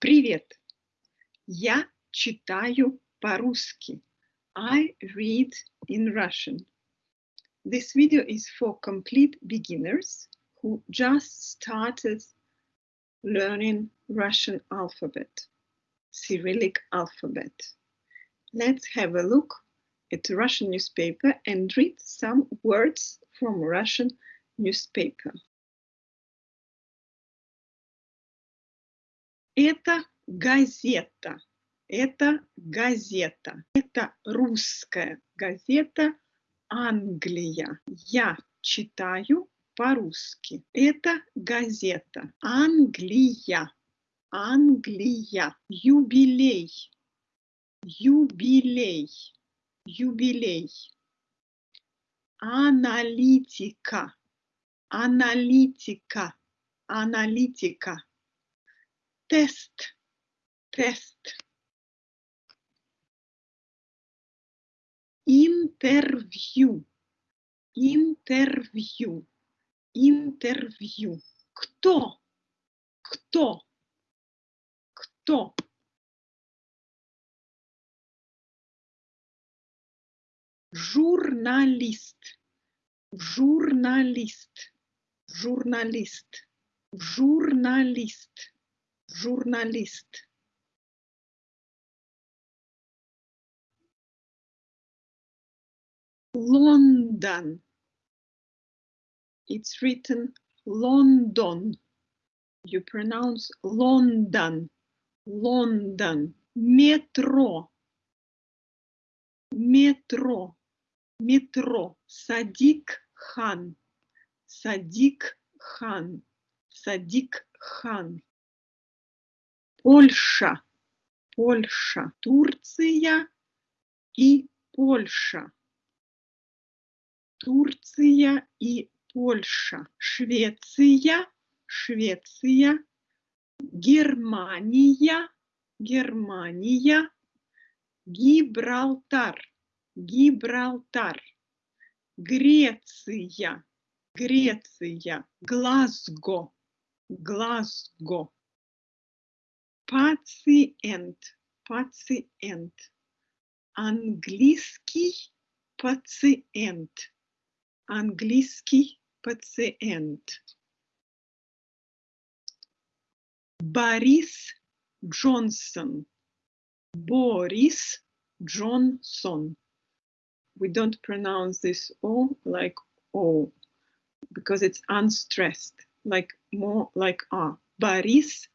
Привет! Я читаю по-русски. I read in Russian. This video is for complete beginners who just started learning Russian alphabet, Cyrillic alphabet. Let's have a look at Russian newspaper and read some words from Russian newspaper. Это газета. Это газета. Это русская газета Англия. Я читаю по-русски. Это газета Англия. Англия. Юбилей. Юбилей. Юбилей. Аналитика. Аналитика. Аналитика тест, тест. Интервью, интервью, интервью. Кто? Кто? Кто? Журналист, журналист, журналист, журналист журналист London. It's written London. You pronounce London. London. Метро. Метро. Метро. Садик хан. Садик хан. Садик хан. Польша, Польша, Турция и Польша. Турция и Польша. Швеция, Швеция. Германия, Германия. Гибралтар, Гибралтар. Греция, Греция. Глазго, Глазго пациент, пациент. Английский пациент, английский пациент. Борис Джонсон, Борис Джонсон. We don't pronounce this O like O because it's unstressed, like more like A. Борис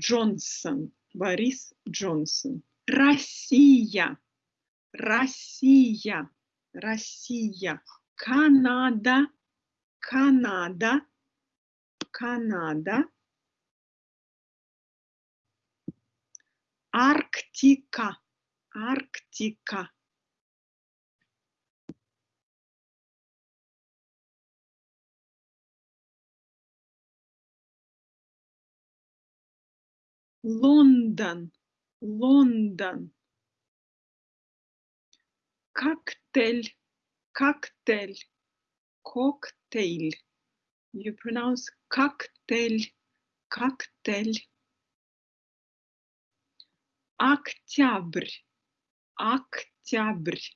Джонсон, Борис Джонсон. Россия, Россия, Россия. Канада, Канада, Канада. Арктика, Арктика. Лондон, Лондон. Коктейль, коктейль, коктейль. You pronounce коктейль, коктейль. Октябрь, октябрь,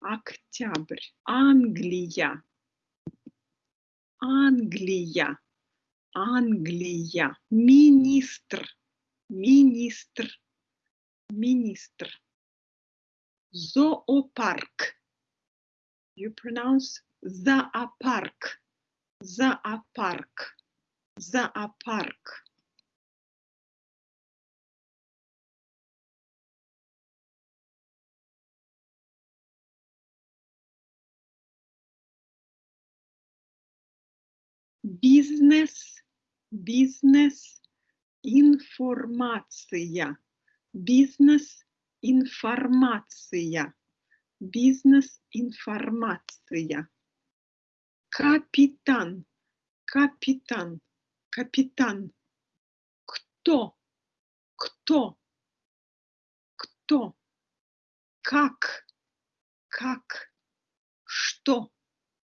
октябрь. Англия, Англия, Англия. Министр, министр, министр. Зоопарк. You pronounce зоопарк, зоопарк, зоопарк. Бизнес, бизнес, информация, бизнес-информация, бизнес-информация. Капитан, капитан, капитан. Кто, кто, кто, как, как, что,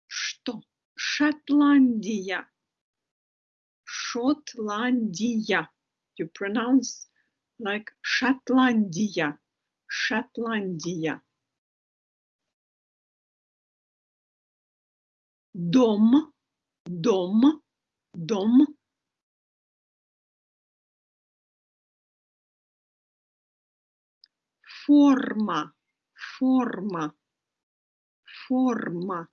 что. Шотландия, Шотландия. You pronounce like Шотландия, Шотландия. Дом, дом, дом. Форма, форма, форма.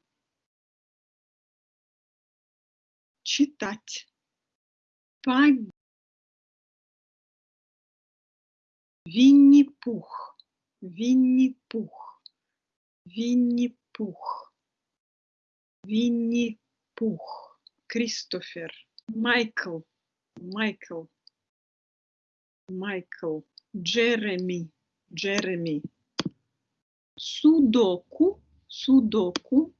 Читать. Вінні пух, вінні пух, вінні пух, вінні пух, Крістофер, Майкл, Майкл, Майкл, Джеремі, Джеремі, Судоку, Судоку,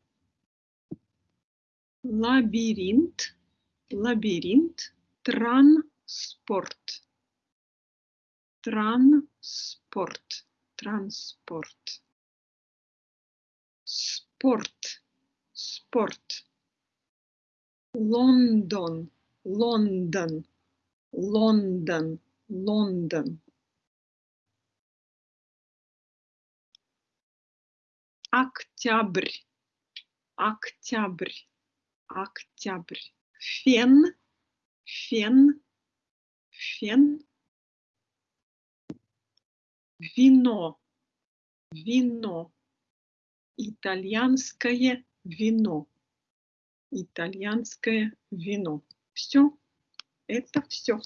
Лабіринт, Лабіринт, Транспорт. Транспорт, транспорт, спорт, спорт, Лондон, Лондон, Лондон, Лондон. Октябрь, октябрь, октябрь. Фен, фен, фен. Вино, вино. Итальянское вино. Итальянское вино. Все. Это все.